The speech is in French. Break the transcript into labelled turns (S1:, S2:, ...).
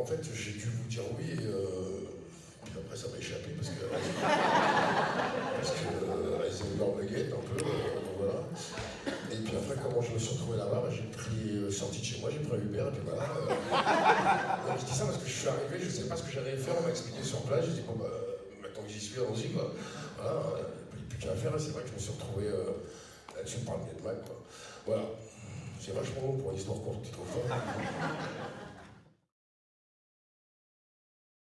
S1: en fait, j'ai dû vous dire oui, et puis après, ça m'a échappé parce que. parce que euh, Eisenberg me guette un peu, euh, voilà. Et puis après, comment je me suis retrouvé là-bas, bah, j'ai pris, euh, sorti de chez moi, j'ai pris un Uber, et puis voilà. euh. Je dis ça parce que je suis arrivé, je ne sais pas ce que j'allais faire, on m'a expliqué sur place, j'ai dit, bon, bah, maintenant que j'y suis, allons-y, quoi. Voilà, Il n'y a plus qu'à faire, et c'est vrai que je me suis retrouvé euh, là-dessus, par le bien de quoi. Voilà. C'est vachement long pour une histoire courte, tu trouves pas?